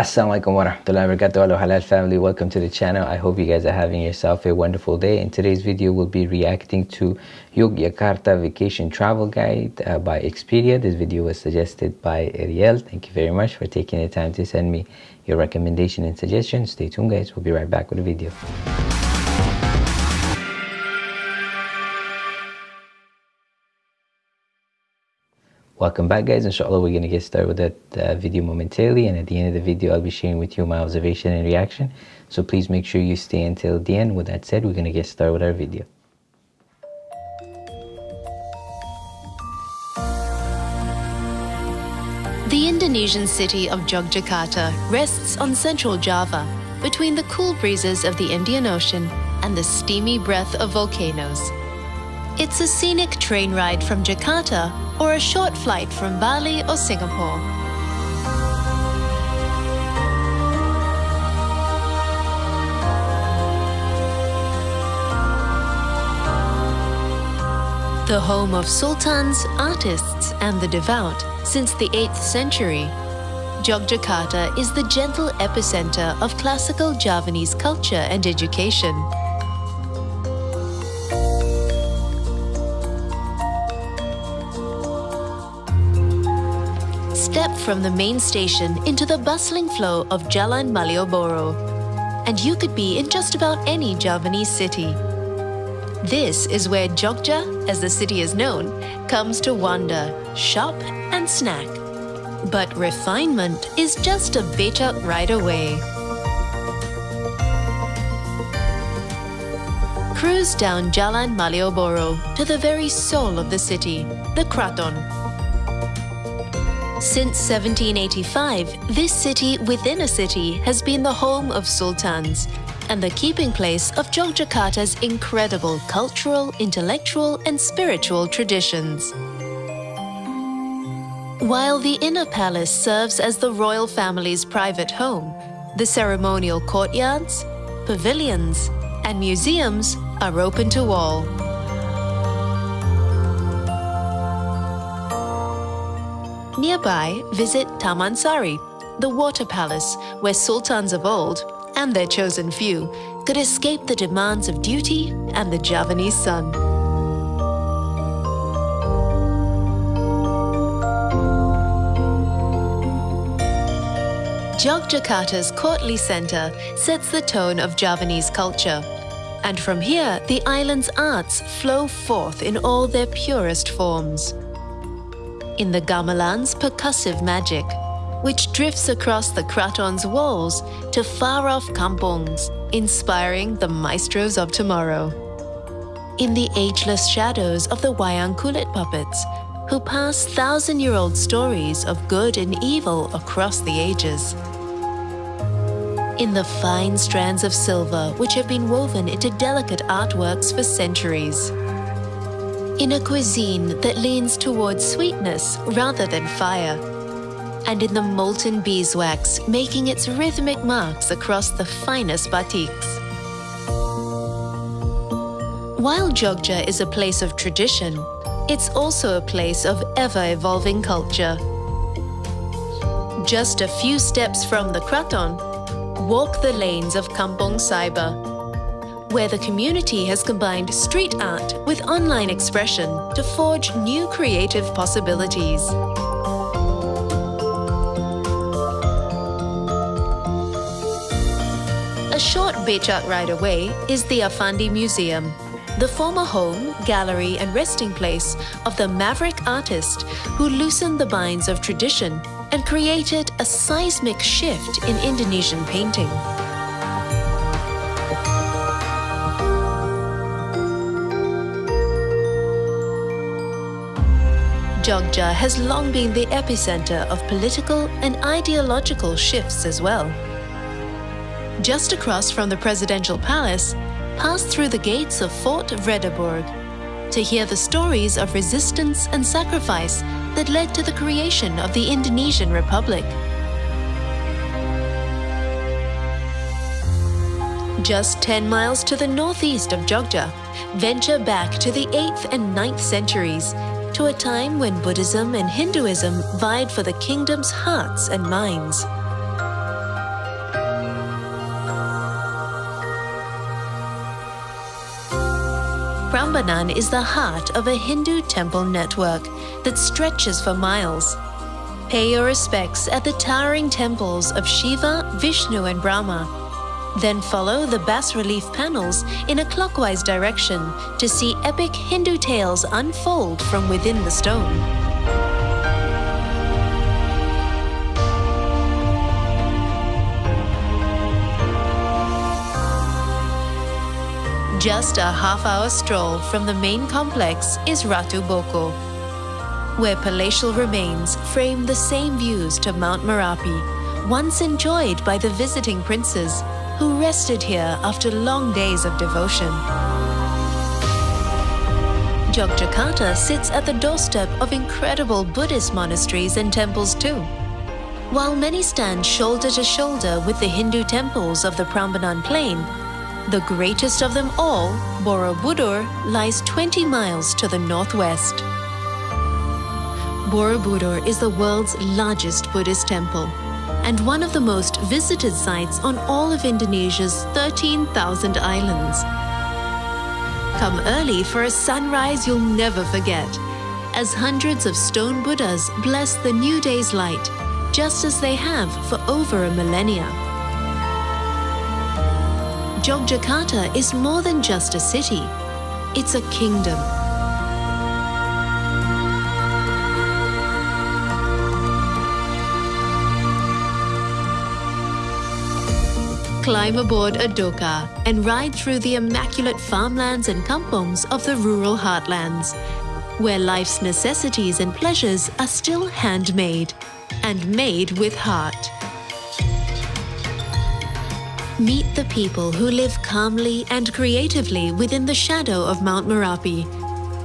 Assalamualaikum warahmatullahi wabarakatuh. Hello Halal family. Welcome to the channel. I hope you guys are having yourself a wonderful day. In today's video we'll be reacting to Yogyakarta vacation travel guide uh, by Expedia. This video was suggested by Ariel. Thank you very much for taking the time to send me your recommendation and suggestion. Stay tuned guys. We'll be right back with the video Welcome back guys, inshallah we're going to get started with that uh, video momentarily and at the end of the video I'll be sharing with you my observation and reaction. So please make sure you stay until the end. With that said, we're going to get started with our video. The Indonesian city of Yogyakarta rests on central Java, between the cool breezes of the Indian Ocean and the steamy breath of volcanoes. It's a scenic train ride from Jakarta or a short flight from Bali or Singapore. The home of sultans, artists and the devout since the 8th century, Yogyakarta is the gentle epicenter of classical Javanese culture and education. From the main station into the bustling flow of Jalan Malioboro, and you could be in just about any Javanese city. This is where Jogja, as the city is known, comes to wander, shop and snack. But refinement is just a becak ride away. Cruise down Jalan Malioboro to the very soul of the city, the Kraton. Since 1785, this city within a city has been the home of sultans and the keeping place of Yogyakarta's incredible cultural, intellectual and spiritual traditions. While the inner palace serves as the royal family's private home, the ceremonial courtyards, pavilions and museums are open to all. Nearby, visit Taman Sari, the water palace where sultans of old, and their chosen few, could escape the demands of duty and the Javanese sun. Yogyakarta's courtly centre sets the tone of Javanese culture. And from here, the island's arts flow forth in all their purest forms in the gamelan's percussive magic, which drifts across the kraton's walls to far-off kampongs, inspiring the maestros of tomorrow. In the ageless shadows of the wayang kulit puppets, who pass thousand-year-old stories of good and evil across the ages. In the fine strands of silver which have been woven into delicate artworks for centuries in a cuisine that leans towards sweetness rather than fire, and in the molten beeswax making its rhythmic marks across the finest batiks. While Jogja is a place of tradition, it's also a place of ever-evolving culture. Just a few steps from the Kraton, walk the lanes of Kampong Cyber, where the community has combined street art with online expression to forge new creative possibilities. A short becak ride away is the Affandi Museum, the former home, gallery and resting place of the maverick artist who loosened the binds of tradition and created a seismic shift in Indonesian painting. Jogja has long been the epicenter of political and ideological shifts as well. Just across from the presidential palace, pass through the gates of Fort Vredeburg to hear the stories of resistance and sacrifice that led to the creation of the Indonesian Republic. Just 10 miles to the northeast of Jogja, venture back to the 8th and 9th centuries to a time when Buddhism and Hinduism vied for the kingdom's hearts and minds. Prambanan is the heart of a Hindu temple network that stretches for miles. Pay your respects at the towering temples of Shiva, Vishnu and Brahma then follow the bas-relief panels in a clockwise direction to see epic Hindu tales unfold from within the stone. Just a half-hour stroll from the main complex is Ratu Boko, where palatial remains frame the same views to Mount Merapi, once enjoyed by the visiting princes who rested here after long days of devotion. Jogjakarta sits at the doorstep of incredible Buddhist monasteries and temples too. While many stand shoulder to shoulder with the Hindu temples of the Prambanan Plain, the greatest of them all, Borobudur, lies 20 miles to the northwest. Borobudur is the world's largest Buddhist temple and one of the most visited sites on all of Indonesia's 13,000 islands. Come early for a sunrise you'll never forget, as hundreds of stone Buddhas bless the new day's light, just as they have for over a millennia. Jogjakarta is more than just a city, it's a kingdom. Climb aboard a dokar and ride through the immaculate farmlands and kampongs of the rural heartlands, where life's necessities and pleasures are still handmade and made with heart. Meet the people who live calmly and creatively within the shadow of Mount Merapi,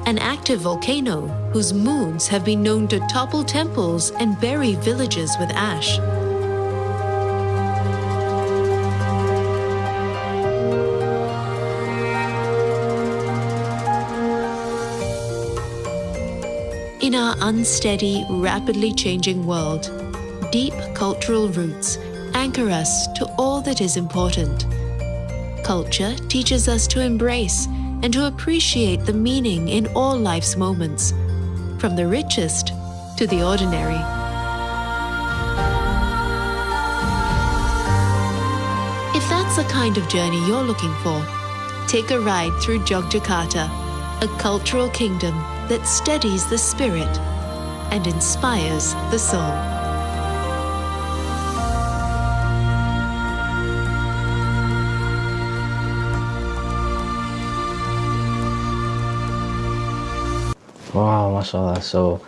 an active volcano whose moons have been known to topple temples and bury villages with ash. In our unsteady, rapidly changing world, deep cultural roots anchor us to all that is important. Culture teaches us to embrace and to appreciate the meaning in all life's moments, from the richest to the ordinary. If that's the kind of journey you're looking for, take a ride through Jogjakarta, a cultural kingdom that steadies the spirit and inspires the soul. Wow, mashallah. So,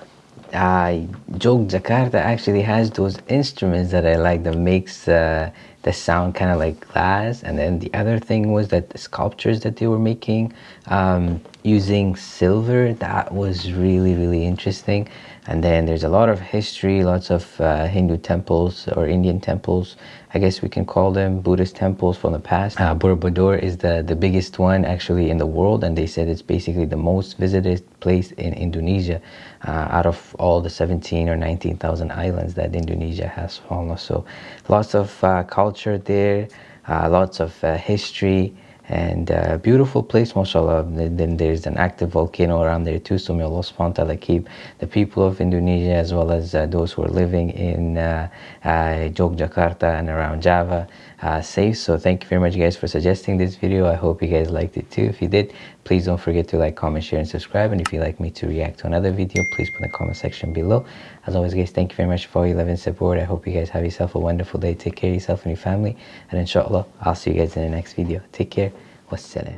uh, Jogjakarta actually has those instruments that I like that makes uh, the sound kind of like glass. And then the other thing was that the sculptures that they were making um, using silver, that was really, really interesting. And then there's a lot of history, lots of uh, Hindu temples or Indian temples I guess we can call them Buddhist temples from the past. Uh, Borobudur is the, the biggest one actually in the world and they said it's basically the most visited place in Indonesia uh, out of all the 17 or 19,000 islands that Indonesia has. So lots of uh, culture there, uh, lots of uh, history and uh, beautiful place mashallah. Then there's an active volcano around there too so may Allah subhanahu keep the people of Indonesia as well as uh, those who are living in uh, uh and around Java uh, safe. So thank you very much guys for suggesting this video. I hope you guys liked it too. If you did please don't forget to like comment share and subscribe. And if you'd like me to react to another video please put in the comment section below. As always guys thank you very much for all your love and support. I hope you guys have yourself a wonderful day. Take care of yourself and your family. And inshallah i'll see you guys in the next video. Take care. Wassalam.